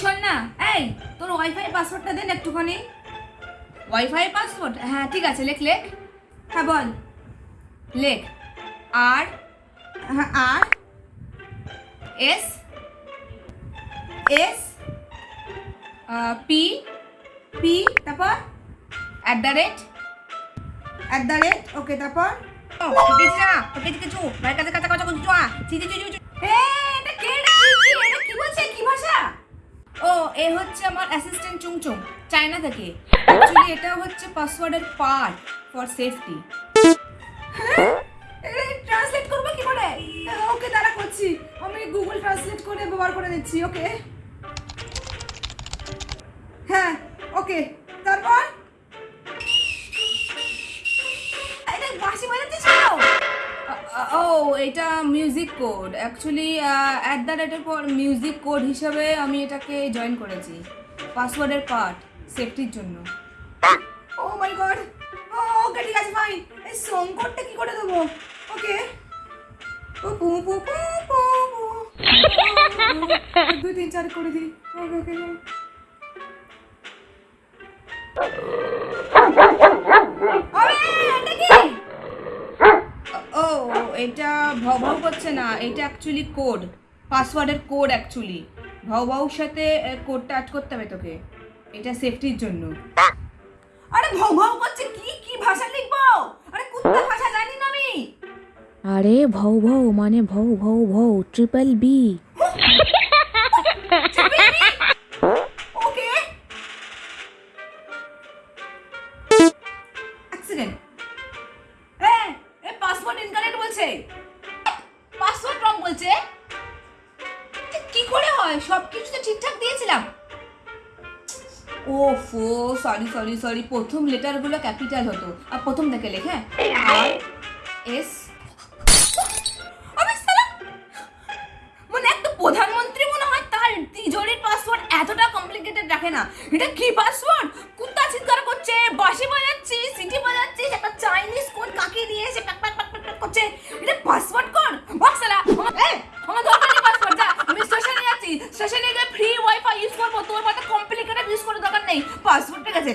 শোন না, এই, তোর ওয়াইফাই পাসওয়ার্ডটা দেন একটুখানি। ওয়াইফাই পাসওয়ার্ড হ্যাঁ ঠিক আছে, লেখ লেখ। হ্যাঁ বল। লেখ। আর হ্যাঁ আর, এস এস পি পি, তারপর? At the rate at the rate okay তারপর? কিছু না কিছু। কিছু কাছে কাছে কথা কিছু না চিচি চিচি এ হচ্ছে আমার অ্যাসিস্ট্যান্ট চুংচুং চায়না থেকে। অ্যাকচুয়ালি এটা হচ্ছে পাসওয়ার্ডের পার্ট ফর সেফটি ট্রান্সলেট করবে কি করে? ওকে তারা করছি। আমি গুগল ট্রান্সলেট করে ব্যবহার করে দিচ্ছি ওকে? হ্যাঁ ওকে। ও, এটা music code actually at the রেটের পর মিউজিক কোড হিসাবে আমি এটাকে জয়েন করেছি। পাসওয়ার্ডের পার্ট সেফটির জন্য। ও মাই গড ওকে ঠিক আছে ফাইন এই সং কি করে দেবো? ওকে পু পু পু পু। দুই, তিন, চার, করে দিই। ওকে ওকে এটা ভাও ভাও করছে না এটা অ্যাকচুয়ালি কোড পাসওয়ার্ডের কোড অ্যাকচুয়ালি ভাও ভাউর সাথে কোডটা অ্যাড করতে হবে তোকে এটা সেফটির জন্য। আরে ভাও ভাও করছে কি কি ভাষা লিখব? আরে কুত্তা ভাষা জানি না আমি। আরে ভৌ ভৌ মানে ভৌ ভৌ ভৌ ট্রিপল বি ওকে। অ্যাক্সিডেন্ট এ এ পাসওয়ার্ড ইনকারেক্ট বলছে? পাসওয়ার্ড রং বলছে? কি করে হয়? সব কিছু তো ঠিকঠাক দিয়েছিলাম। ওফো সরি সরি সরি প্রথম লেটারগুলো ক্যাপিটাল হতো। আর প্রথম থেকে লেখে আর এস মানে একটা প্রধানমন্ত্রী মনে হয় তার তিজোরির পাসওয়ার্ড এতটা কমপ্লিকেটেড রাখে না। এটা কি পাসওয়ার্ড যাচ্ছি নিয়ে ফ্রি ওয়াইফাই ইউজ করব, তোর মতো কমপ্লিকেটেড ইউজ করার দরকার নেই। পাসওয়ার্ড ঠিক আছে